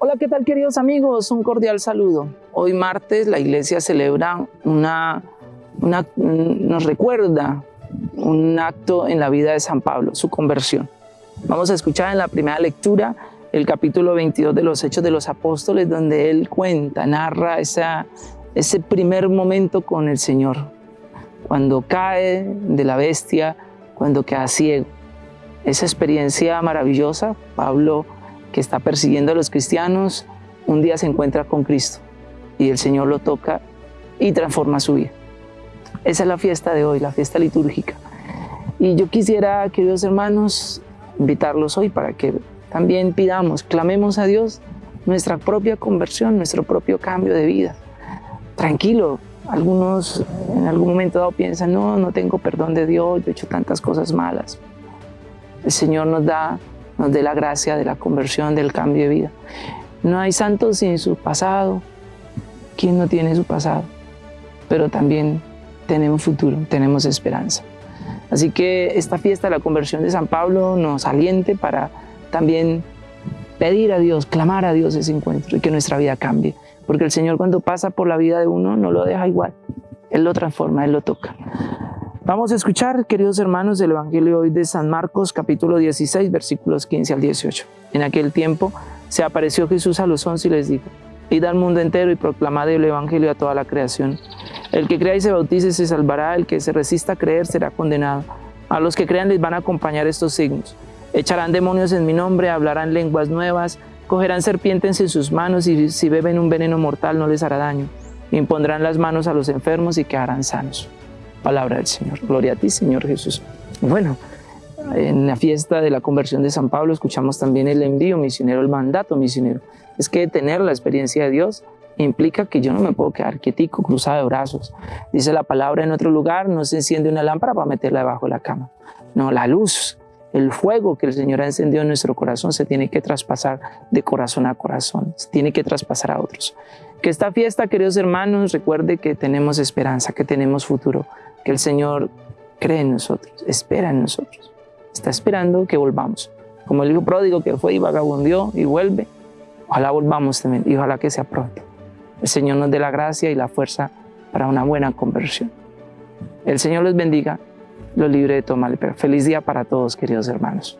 Hola, ¿qué tal queridos amigos? Un cordial saludo. Hoy martes la iglesia celebra una, una, nos recuerda un acto en la vida de San Pablo, su conversión. Vamos a escuchar en la primera lectura el capítulo 22 de los Hechos de los Apóstoles, donde él cuenta, narra esa, ese primer momento con el Señor, cuando cae de la bestia, cuando queda ciego. Esa experiencia maravillosa, Pablo que está persiguiendo a los cristianos, un día se encuentra con Cristo y el Señor lo toca y transforma su vida. Esa es la fiesta de hoy, la fiesta litúrgica. Y yo quisiera, queridos hermanos, invitarlos hoy para que también pidamos, clamemos a Dios nuestra propia conversión, nuestro propio cambio de vida. Tranquilo, algunos en algún momento dado piensan, no, no tengo perdón de Dios, yo he hecho tantas cosas malas. El Señor nos da nos dé la gracia de la conversión, del cambio de vida. No hay santos sin su pasado. ¿Quién no tiene su pasado? Pero también tenemos futuro, tenemos esperanza. Así que esta fiesta de la conversión de San Pablo nos aliente para también pedir a Dios, clamar a Dios ese encuentro y que nuestra vida cambie. Porque el Señor cuando pasa por la vida de uno no lo deja igual. Él lo transforma, Él lo toca. Vamos a escuchar, queridos hermanos, el Evangelio hoy de San Marcos, capítulo 16, versículos 15 al 18. En aquel tiempo se apareció Jesús a los once y les dijo, Id al mundo entero y proclamad el Evangelio a toda la creación. El que crea y se bautice se salvará, el que se resista a creer será condenado. A los que crean les van a acompañar estos signos. Echarán demonios en mi nombre, hablarán lenguas nuevas, cogerán serpientes en sus manos y si beben un veneno mortal no les hará daño. Impondrán las manos a los enfermos y quedarán sanos. Palabra del Señor. Gloria a ti, Señor Jesús. Bueno, en la fiesta de la conversión de San Pablo escuchamos también el envío misionero, el mandato misionero. Es que tener la experiencia de Dios implica que yo no me puedo quedar quietico, cruzado de brazos. Dice la palabra en otro lugar, no se enciende una lámpara para meterla debajo de la cama. No, la luz, el fuego que el Señor ha encendido en nuestro corazón se tiene que traspasar de corazón a corazón, se tiene que traspasar a otros. Que esta fiesta, queridos hermanos, recuerde que tenemos esperanza, que tenemos futuro, que el Señor cree en nosotros, espera en nosotros. Está esperando que volvamos. Como el hijo pródigo que fue y vagabundió y vuelve, ojalá volvamos también y ojalá que sea pronto. El Señor nos dé la gracia y la fuerza para una buena conversión. El Señor los bendiga, los libre de todo mal. Feliz día para todos, queridos hermanos.